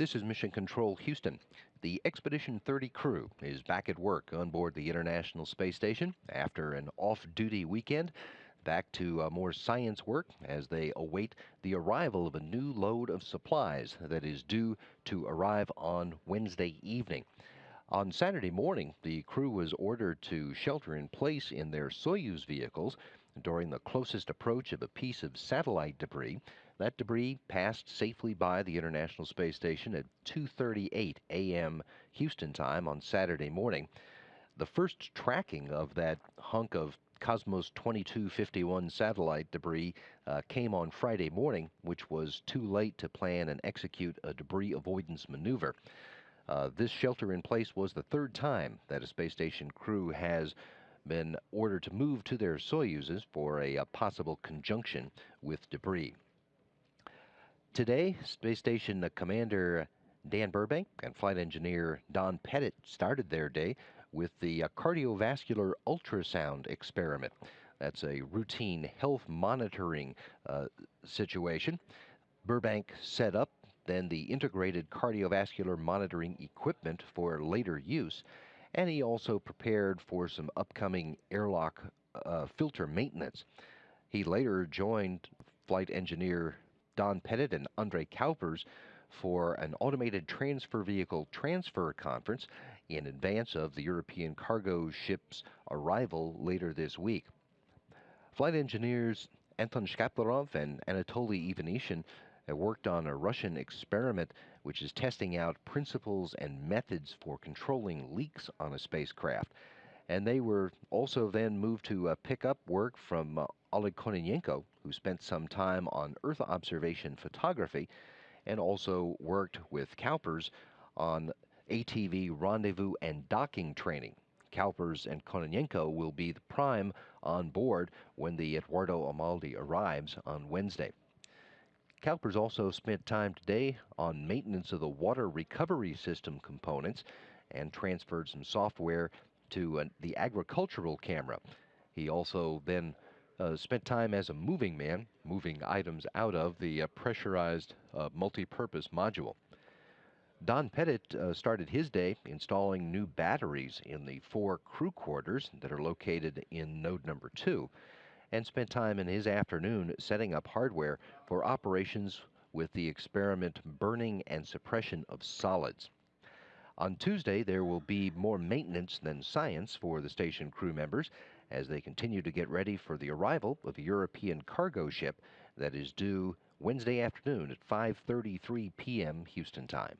This is Mission Control Houston. The Expedition 30 crew is back at work on board the International Space Station after an off duty weekend. Back to uh, more science work as they await the arrival of a new load of supplies that is due to arrive on Wednesday evening. On Saturday morning, the crew was ordered to shelter in place in their Soyuz vehicles during the closest approach of a piece of satellite debris. That debris passed safely by the International Space Station at 2:38 a.m. Houston time on Saturday morning. The first tracking of that hunk of Cosmos 2251 satellite debris uh, came on Friday morning, which was too late to plan and execute a debris avoidance maneuver. Uh, this shelter in place was the third time that a space station crew has been ordered to move to their Soyuzes for a, a possible conjunction with debris. Today, Space Station Commander Dan Burbank and flight engineer Don Pettit started their day with the uh, cardiovascular ultrasound experiment. That's a routine health monitoring uh, situation. Burbank set up then the integrated cardiovascular monitoring equipment for later use and he also prepared for some upcoming airlock uh, filter maintenance. He later joined flight engineer Don Pettit and Andre Kuipers for an automated transfer vehicle transfer conference in advance of the European cargo ship's arrival later this week. Flight engineers Anton Shkaplerov and Anatoly Ivanishin worked on a Russian experiment which is testing out principles and methods for controlling leaks on a spacecraft. And they were also then moved to uh, pick up work from uh, Oleg Kononenko, who spent some time on Earth observation photography and also worked with Kuipers on ATV rendezvous and docking training. Kuipers and Kononenko will be the prime on board when the Edoardo Amaldi arrives on Wednesday. Kuipers also spent time today on maintenance of the water recovery system components and transferred some software to uh, the agricultural camera. He also then uh, spent time as a moving man, moving items out of the uh, pressurized uh, multi-purpose module. Don Pettit uh, started his day installing new batteries in the four crew quarters that are located in node number two and spent time in his afternoon setting up hardware for operations with the experiment burning and suppression of solids. On Tuesday, there will be more maintenance than science for the station crew members as they continue to get ready for the arrival of a European cargo ship that is due Wednesday afternoon at 5:33 p.m. Houston time.